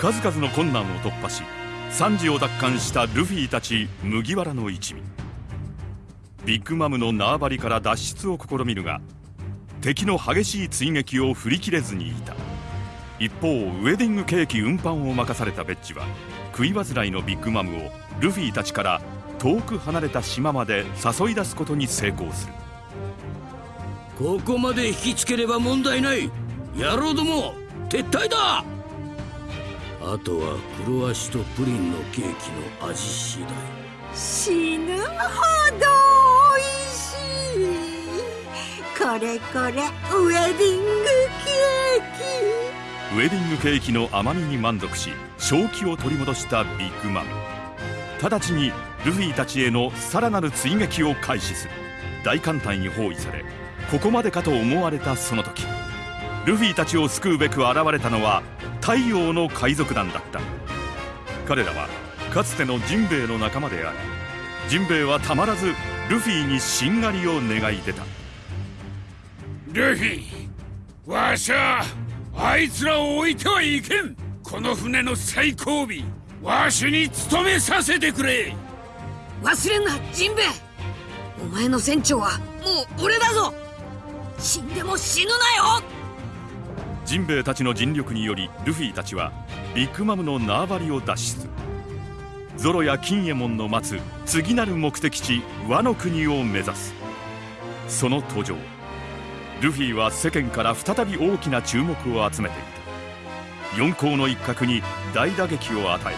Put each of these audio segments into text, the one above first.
数々の困難を突破し惨事を奪還したルフィたち麦わらの一味。ビッグマムの縄張りから脱出を試みるが敵の激しい追撃を振り切れずにいた。一方ウェディングケーキ運搬を任されたベッジは食い煩いのビッグマムをルフィたちから遠く離れた島まで誘い出すことに成功する。ここまで引きつければ問題ない。野郎ども撤退だ。あとは黒足とプリンのケーキの味次第。死ぬほど美味しい。これこれウェディングケーキ。ウェディングケーキの甘みに満足し正気を取り戻したビッグマム直ちにルフィたちへのさらなる追撃を開始する。大艦隊に包囲されここまでかと思われたその時。ルフィたちを救うべく現れたのは太陽の海賊団だった。彼らはかつてのジンベエの仲間でありジンベエはたまらずルフィにしんがりを願い出た。ルフィわしゃあいつらを置いてはいけん。この船の最後尾わしに務めさせてくれ。忘れんなジンベエお前の船長はもう俺だぞ。死んでも死ぬなよジンベエたちの尽力によりルフィたちはビッグマムの縄張りを脱出。ゾロや金右衛門の待つ次なる目的地ワノ国を目指す。その途上ルフィは世間から再び大きな注目を集めていた。四皇の一角に大打撃を与え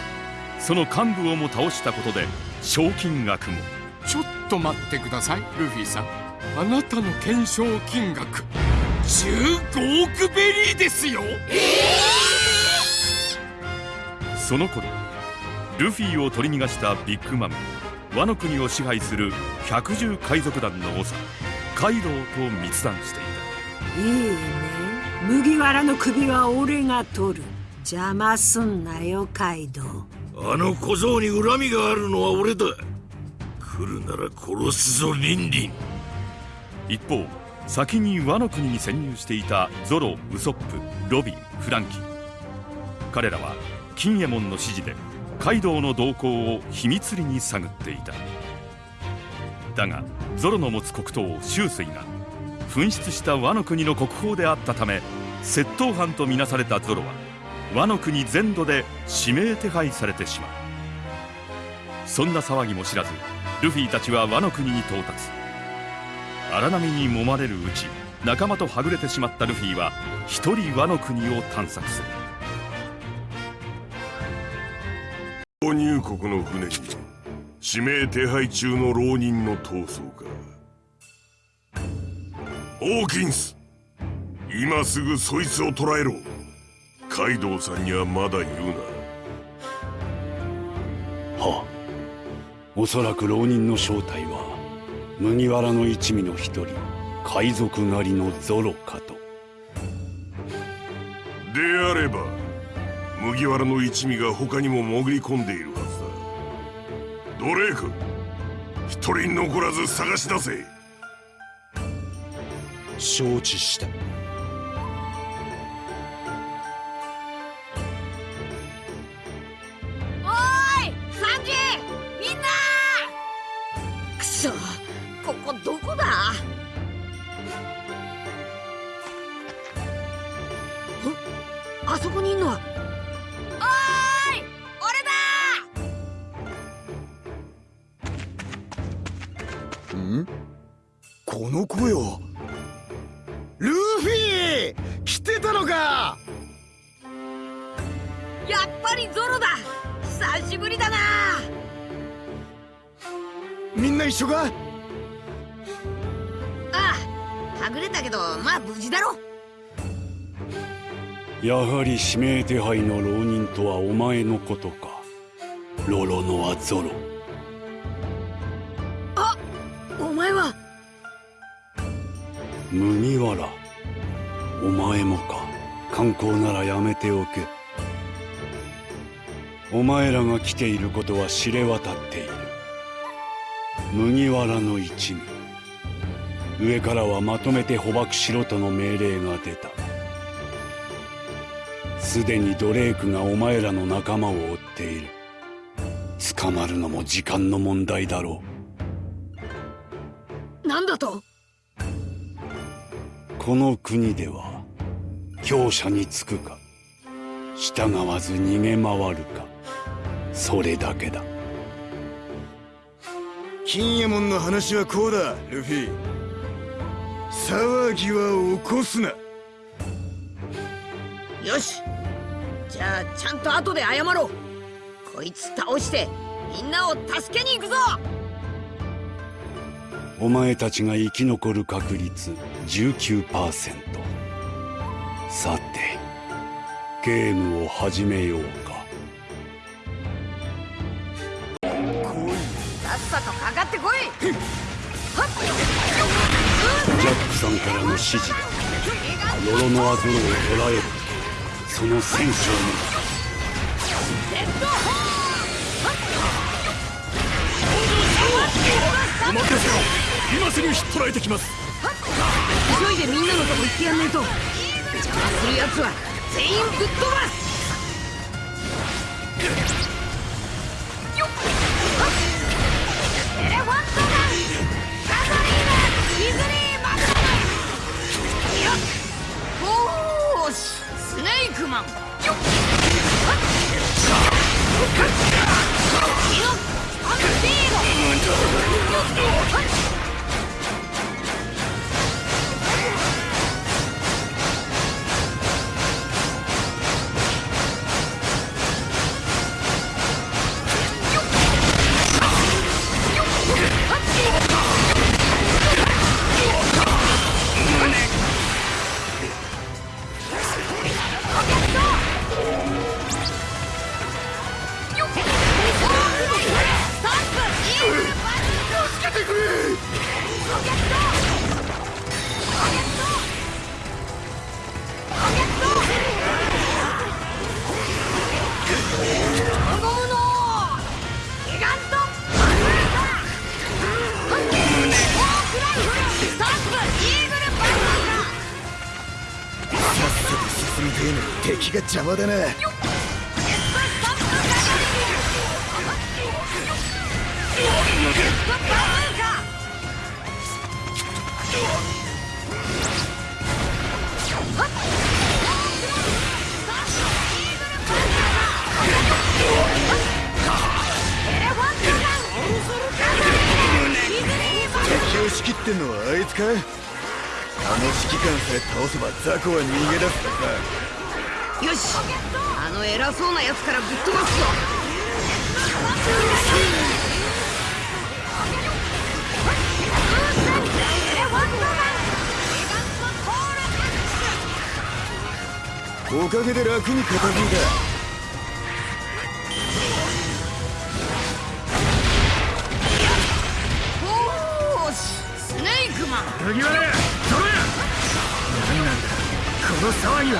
その幹部をも倒したことで賞金額も。ちょっと待ってくださいルフィさん。あなたの懸賞金額。15億ベリーですよ。その頃ルフィを取り逃がしたビッグマムはワノ国を支配する百獣海賊団の長カイドウと密談していた。いいね。麦わらの首は俺が取る。邪魔すんなよカイドウ。あの小僧に恨みがあるのは俺だ。来るなら殺すぞリンリン。一方先にワノ国に潜入していたゾロウソップロビンフランキー。彼らは金右衛門の指示でカイドウの動向を秘密裏に探っていた。だがゾロの持つ黒刀周水が紛失したワノ国の国宝であったため窃盗犯とみなされたゾロはワノ国全土で指名手配されてしまう。そんな騒ぎも知らずルフィたちはワノ国に到達。荒波に揉まれるうち仲間とはぐれてしまったルフィは一人ワノ国を探索する。購入国の船に指名手配中の浪人の逃走か。ホーキンス今すぐそいつを捕らえろ。カイドウさんにはまだ言うな。はおそらく浪人の正体は麦わらの一味の一人海賊狩りのゾロかと。であれば麦わらの一味が他にも潜り込んでいるはずだ。ドレーク一人残らず探し出せ。承知した来てたのか？やっぱりゾロだ。久しぶりだな。みんな一緒か？ああはぐれたけどまあ無事だろ。やはり指名手配の浪人とはお前のことか。ロロノアゾロ。あお前は？麦わらお前もか。観光ならやめておけ。お前らが来ていることは知れ渡っている。麦わらの一味。上からはまとめて捕獲しろとの命令が出た。すでにドレークがお前らの仲間を追っている。捕まるのも時間の問題だろなんだと？うこの国では強者につくか。従わず逃げ回るか。それだけだ。金右衛門の話はこうだルフィ。騒ぎは起こすな。よし。じゃあちゃんと後で謝ろう。こいつ倒してみんなを助けに行くぞ。お前たちが生き残る確率19%さてゲームを始めようか。さっさとかかってこい。ジャックさんからの指示。だロロノアゾロを捕らえる。その戦車をお任せろ今すぐ引っ捕らえてきます急いでみんなのとこ行ってやんないと邪魔する奴は全員ぶっ飛ばすよっ。エレファントガンガソリーナイズリーマグナムよっおーしスネークマンよっはっキノアンティードのに敵が邪魔だな。敵を仕切ってんのはあいつか？あの指揮官さえ倒せば雑魚は逃げ出すか。よし。あの偉そうなやつからぶっ飛ばすぞ。おかげで楽に片付いた。おーし。スネークマン。麦わら何なんだ。この騒ぎは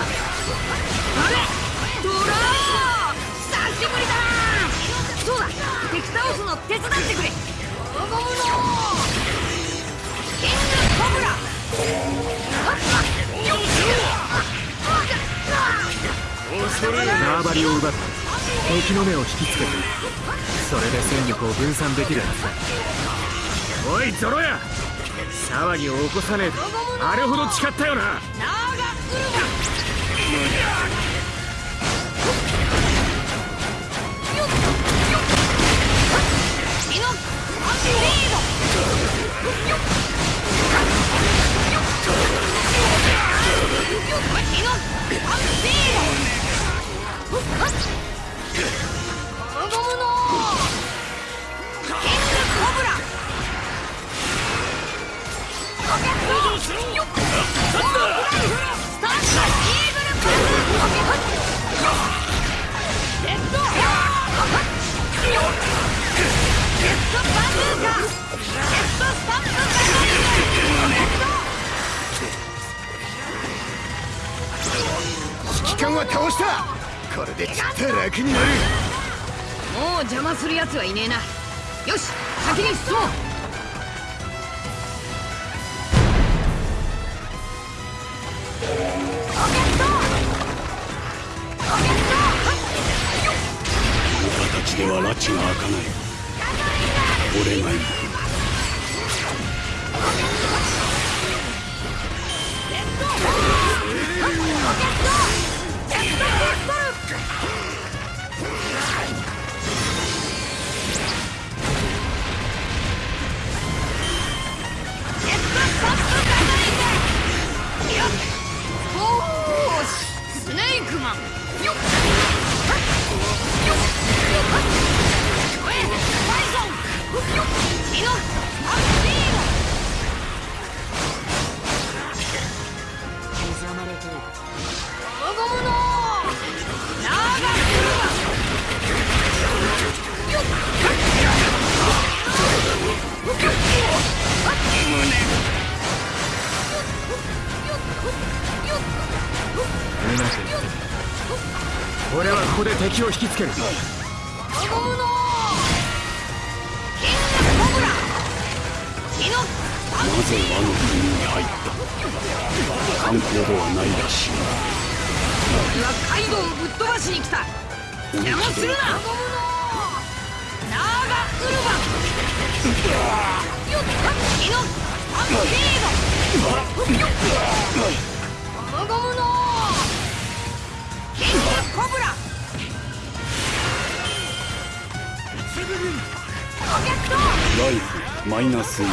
そうだ。敵倒すの手伝ってくれ。のキングコブラ縄張りを奪って敵の目を引きつけ。てそれで戦力を分散できるはずだ。おいゾロや。騒ぎを起こさねえと。あれほど誓ったよなナ機関は倒した。これでちっと楽になる。もう邪魔する奴はいねえな。よし先に進もう。では拉致が開かない俺が行くお Move! 俺はここで敵を引きつける。ゴゴムのキングコブラ。キノなぜ国に入った？観光ではないらしい俺はカイドウをぶっ飛ばしに来た。邪魔するな。ナーガウルバ。よっキノアッピードコブラ。ライフマイナス1ロ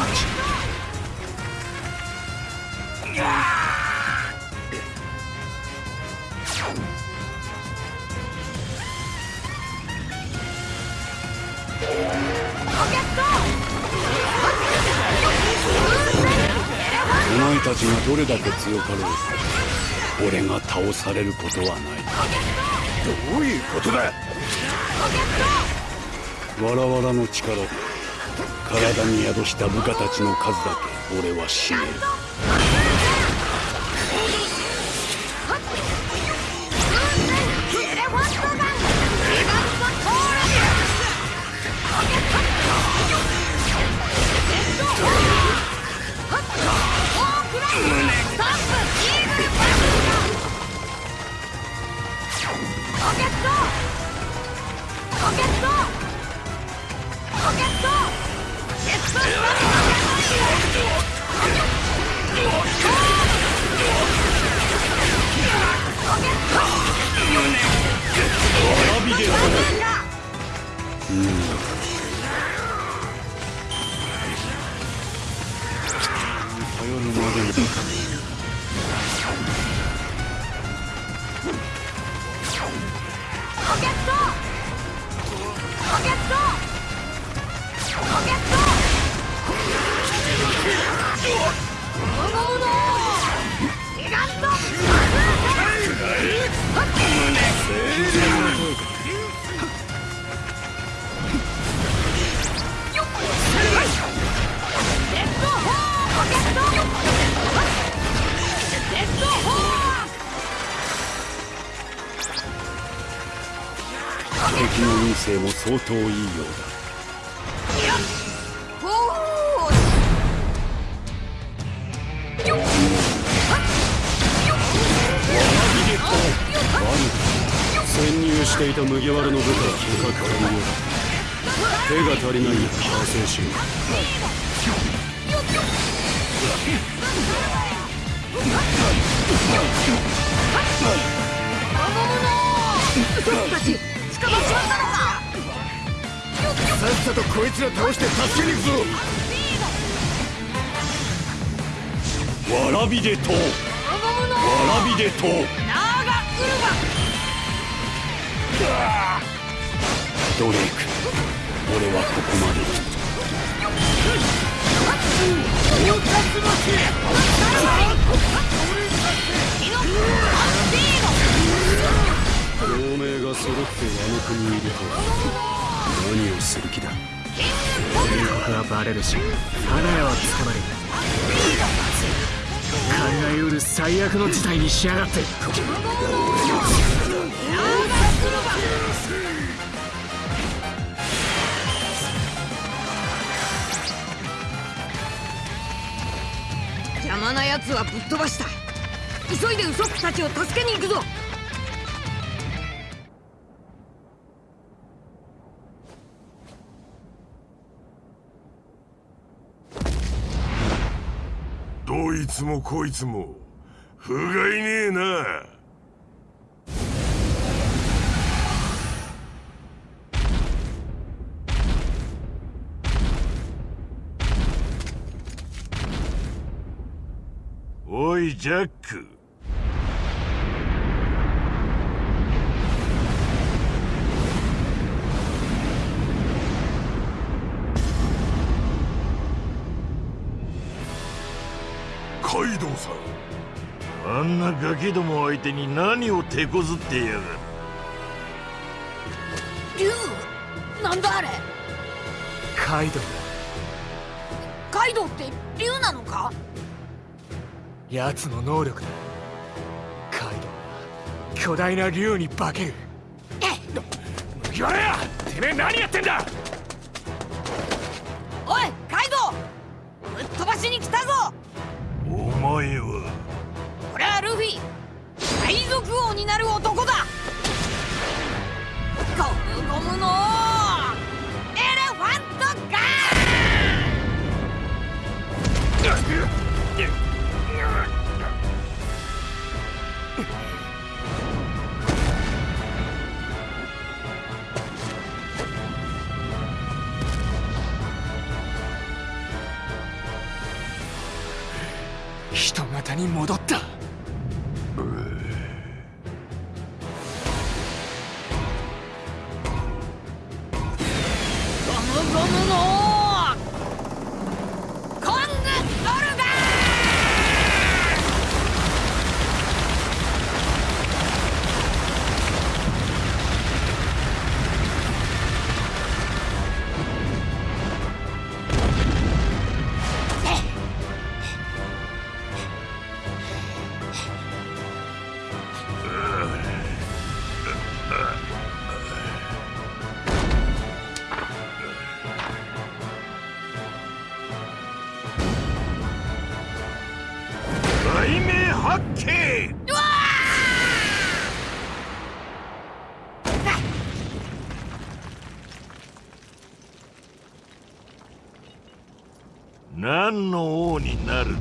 ケットお前たちがどれだけ強かろう。と俺が倒されることはないどういうことだ。わらわらの力で体に宿した部下たちの数だけ俺は死ねる。ーカロケットロケットロケットジェットスタ頼運勢も相当いいようおーよっ潜入していた麦わらの部下は結果完了手が足りない。反省しよさっさとこいつら倒して助けに行くぞ。わらびでとわらびでとう。ナーガウルドレイク俺はここまで。同盟が揃ってあの国にいると何をする気だ？全国はバレるし花屋は捕まる考えうる最悪の事態にしやがって邪魔な奴はぶっ飛ばした。急いでウソップたちを助けに行くぞ。つもこいつも不甲斐ねえな。おいジャック。さん。あんなガキども相手に何を手こずってやがる？竜？なんだあれ？カイドウ。カイドウって竜なのか？奴の能力だ。カイドウは巨大な竜に化ける。麦わらや！てめえ何やってんだ！おいお前は俺はルフィ海賊王になる男だ。ゴムゴムのに戻った。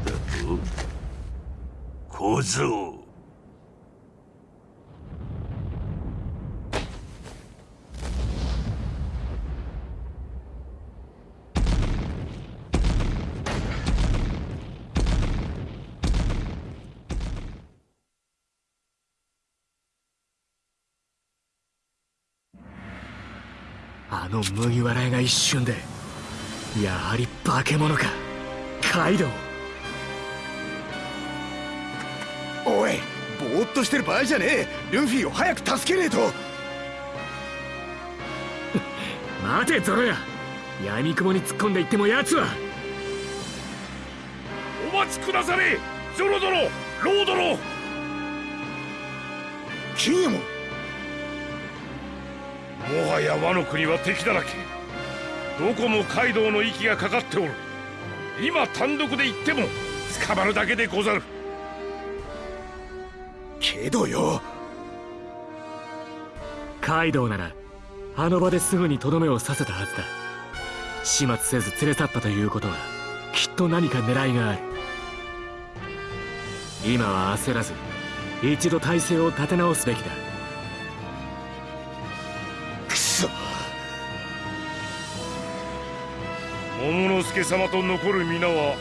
だと小僧。あの麦わら屋が一瞬でやはり化け物か。カイドウ。としてる場合じゃねえ。ルフィを早く助けねえと。待てゾロや闇雲に突っ込んでいっても奴は。お待ちくだされゾロゾロロードロ金右衛門もはやワノ国は敵だらけ。どこもカイドウの息がかかっておる。今単独で行っても捕まるだけでござるけどよ。カイドウならあの場ですぐにとどめを刺せたはずだ。始末せず連れ去ったということはきっと何か狙いがある。今は焦らず一度体勢を立て直すべきだ。くそ。桃之助様と残る皆は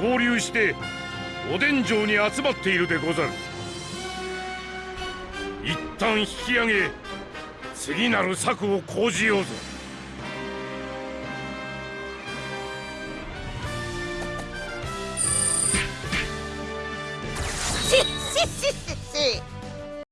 合流してお殿城に集まっているでござる。一旦引き上げ次なる策を講じようぞ。